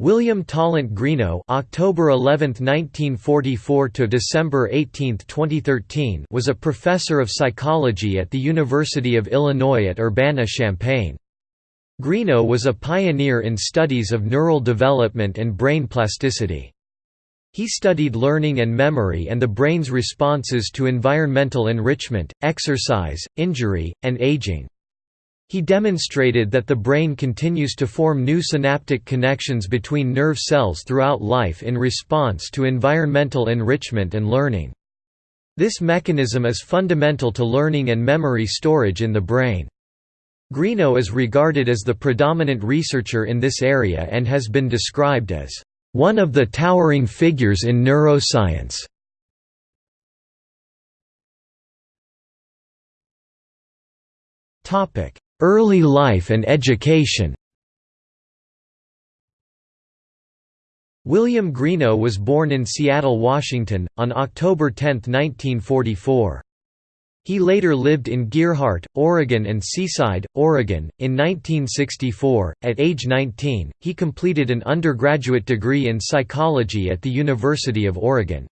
William Tallant Greenough October 11, 1944 to December 18, 2013 was a professor of psychology at the University of Illinois at Urbana-Champaign. Greenough was a pioneer in studies of neural development and brain plasticity. He studied learning and memory and the brain's responses to environmental enrichment, exercise, injury, and aging. He demonstrated that the brain continues to form new synaptic connections between nerve cells throughout life in response to environmental enrichment and learning. This mechanism is fundamental to learning and memory storage in the brain. Greenough is regarded as the predominant researcher in this area and has been described as one of the towering figures in neuroscience. Topic: Early life and education William Greenough was born in Seattle, Washington, on October 10, 1944. He later lived in Gearhart, Oregon and Seaside, Oregon. In 1964, at age 19, he completed an undergraduate degree in psychology at the University of Oregon.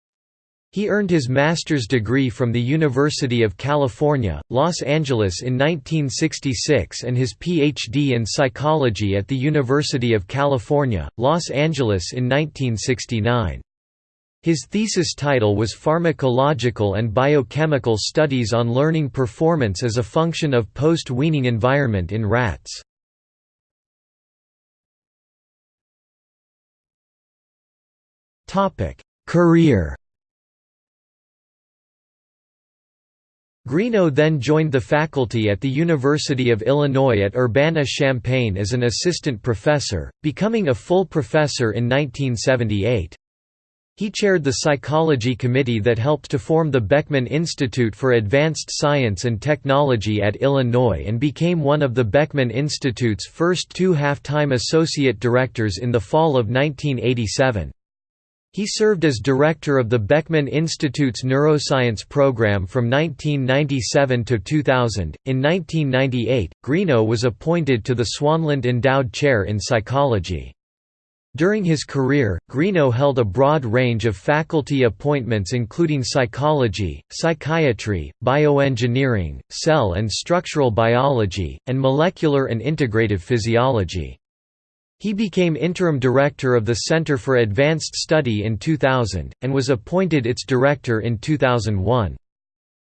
He earned his master's degree from the University of California, Los Angeles in 1966 and his Ph.D. in psychology at the University of California, Los Angeles in 1969. His thesis title was Pharmacological and Biochemical Studies on Learning Performance as a Function of Post-Weaning Environment in Rats. Career Greenough then joined the faculty at the University of Illinois at Urbana-Champaign as an assistant professor, becoming a full professor in 1978. He chaired the psychology committee that helped to form the Beckman Institute for Advanced Science and Technology at Illinois and became one of the Beckman Institute's first two half-time associate directors in the fall of 1987. He served as director of the Beckman Institute's neuroscience program from 1997 to 2000. In 1998, Greenough was appointed to the Swanlund Endowed Chair in Psychology. During his career, Greenough held a broad range of faculty appointments including psychology, psychiatry, bioengineering, cell and structural biology, and molecular and integrative physiology. He became interim director of the Center for Advanced Study in 2000, and was appointed its director in 2001.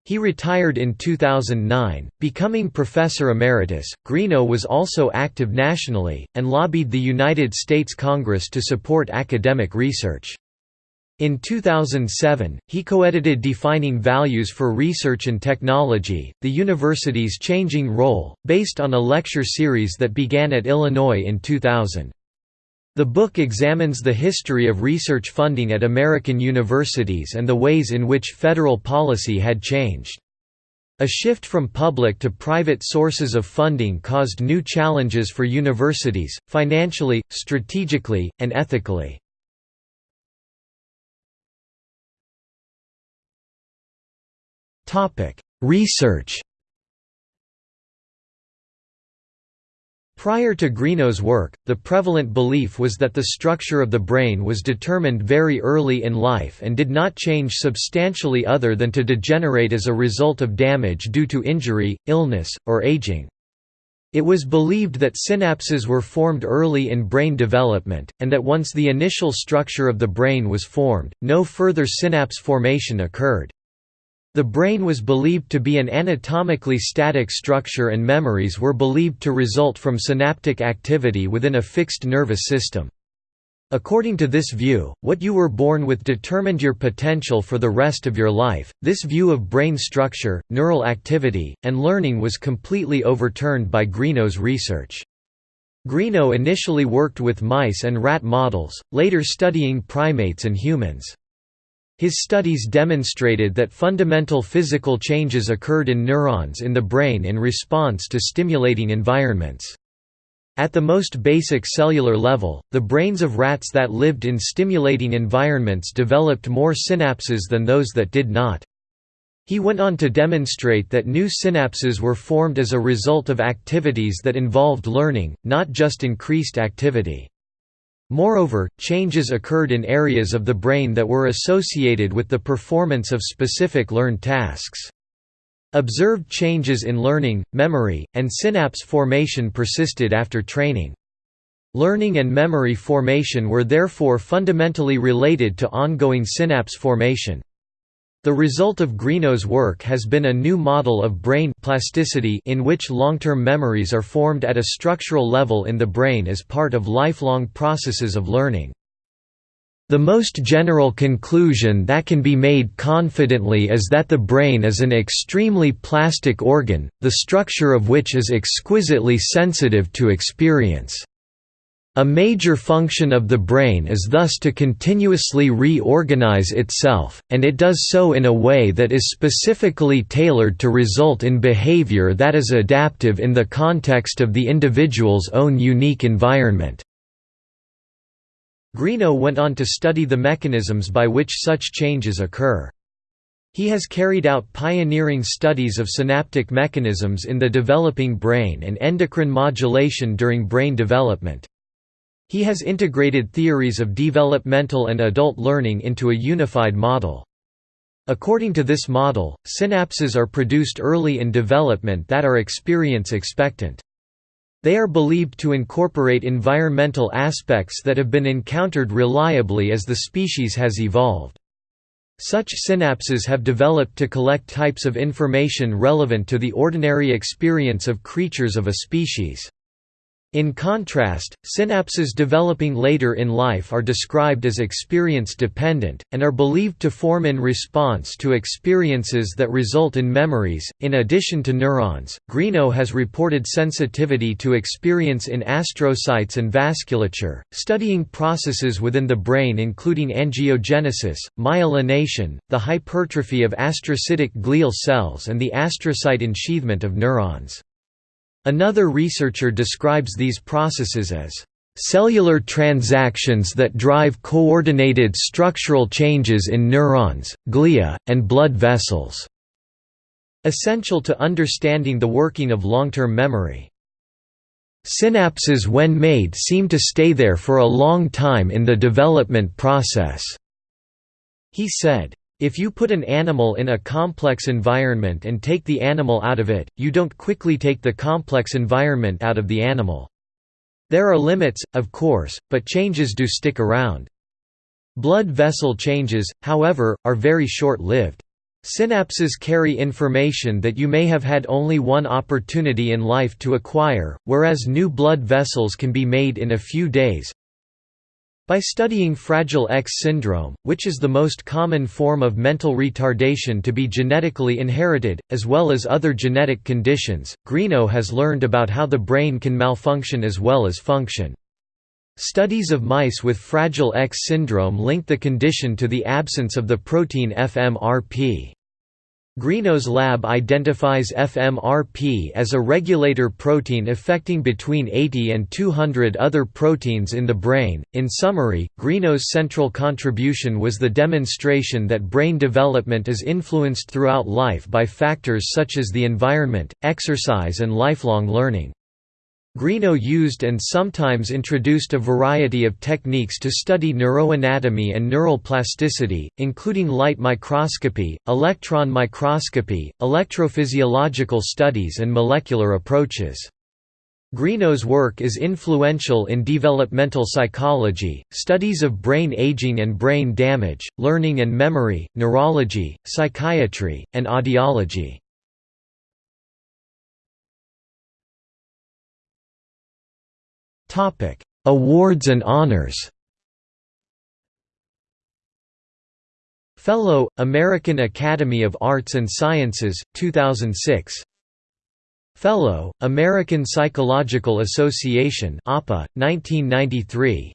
He retired in 2009, becoming professor emeritus. Greenough was also active nationally, and lobbied the United States Congress to support academic research. In 2007, he co-edited Defining Values for Research and Technology, the university's changing role, based on a lecture series that began at Illinois in 2000. The book examines the history of research funding at American universities and the ways in which federal policy had changed. A shift from public to private sources of funding caused new challenges for universities, financially, strategically, and ethically. Research Prior to Greenough's work, the prevalent belief was that the structure of the brain was determined very early in life and did not change substantially other than to degenerate as a result of damage due to injury, illness, or aging. It was believed that synapses were formed early in brain development, and that once the initial structure of the brain was formed, no further synapse formation occurred. The brain was believed to be an anatomically static structure and memories were believed to result from synaptic activity within a fixed nervous system. According to this view, what you were born with determined your potential for the rest of your life. This view of brain structure, neural activity, and learning was completely overturned by Greenough's research. Greenough initially worked with mice and rat models, later studying primates and humans. His studies demonstrated that fundamental physical changes occurred in neurons in the brain in response to stimulating environments. At the most basic cellular level, the brains of rats that lived in stimulating environments developed more synapses than those that did not. He went on to demonstrate that new synapses were formed as a result of activities that involved learning, not just increased activity. Moreover, changes occurred in areas of the brain that were associated with the performance of specific learned tasks. Observed changes in learning, memory, and synapse formation persisted after training. Learning and memory formation were therefore fundamentally related to ongoing synapse formation. The result of Greenough's work has been a new model of brain plasticity in which long-term memories are formed at a structural level in the brain as part of lifelong processes of learning. The most general conclusion that can be made confidently is that the brain is an extremely plastic organ, the structure of which is exquisitely sensitive to experience. A major function of the brain is thus to continuously reorganize itself, and it does so in a way that is specifically tailored to result in behavior that is adaptive in the context of the individual's own unique environment. Greenough went on to study the mechanisms by which such changes occur. He has carried out pioneering studies of synaptic mechanisms in the developing brain and endocrine modulation during brain development. He has integrated theories of developmental and adult learning into a unified model. According to this model, synapses are produced early in development that are experience expectant. They are believed to incorporate environmental aspects that have been encountered reliably as the species has evolved. Such synapses have developed to collect types of information relevant to the ordinary experience of creatures of a species. In contrast, synapses developing later in life are described as experience-dependent, and are believed to form in response to experiences that result in memories. In addition to neurons, Greenough has reported sensitivity to experience in astrocytes and vasculature, studying processes within the brain including angiogenesis, myelination, the hypertrophy of astrocytic glial cells and the astrocyte ensheathment of neurons. Another researcher describes these processes as cellular transactions that drive coordinated structural changes in neurons, glia, and blood vessels", essential to understanding the working of long-term memory. Synapses when made seem to stay there for a long time in the development process, he said. If you put an animal in a complex environment and take the animal out of it, you don't quickly take the complex environment out of the animal. There are limits, of course, but changes do stick around. Blood vessel changes, however, are very short-lived. Synapses carry information that you may have had only one opportunity in life to acquire, whereas new blood vessels can be made in a few days, by studying Fragile X syndrome, which is the most common form of mental retardation to be genetically inherited, as well as other genetic conditions, Greenough has learned about how the brain can malfunction as well as function. Studies of mice with Fragile X syndrome link the condition to the absence of the protein FMRP. Greenough's lab identifies FMRP as a regulator protein affecting between 80 and 200 other proteins in the brain. In summary, Greenough's central contribution was the demonstration that brain development is influenced throughout life by factors such as the environment, exercise, and lifelong learning. Greenough used and sometimes introduced a variety of techniques to study neuroanatomy and neural plasticity, including light microscopy, electron microscopy, electrophysiological studies and molecular approaches. Greenough's work is influential in developmental psychology, studies of brain aging and brain damage, learning and memory, neurology, psychiatry, and audiology. Topic: Awards and honors. Fellow, American Academy of Arts and Sciences, 2006. Fellow, American Psychological Association APA, 1993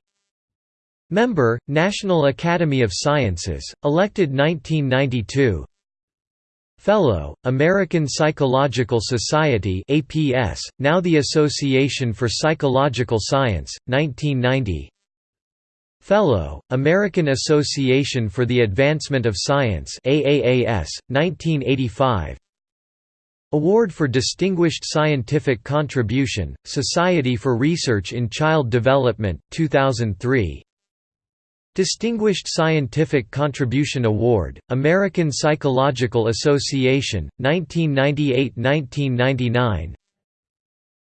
Member, National Academy of Sciences, elected 1992 Fellow, American Psychological Society APS, now the Association for Psychological Science, 1990 Fellow, American Association for the Advancement of Science AAAS, 1985 Award for Distinguished Scientific Contribution, Society for Research in Child Development, 2003 Distinguished Scientific Contribution Award, American Psychological Association, 1998–1999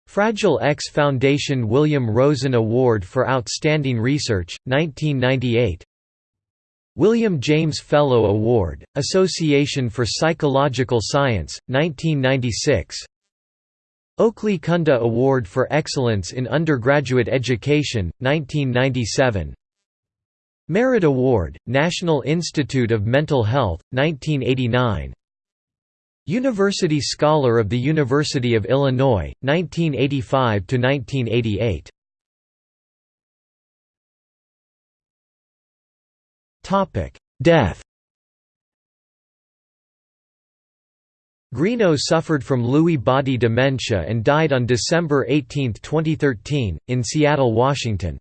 Fragile X Foundation William Rosen Award for Outstanding Research, 1998 William James Fellow Award, Association for Psychological Science, 1996 Oakley Kunda Award for Excellence in Undergraduate Education, 1997 Merit Award, National Institute of Mental Health, 1989 University Scholar of the University of Illinois, 1985–1988 Death. Greenough suffered from Lewy body dementia and died on December 18, 2013, in Seattle, Washington.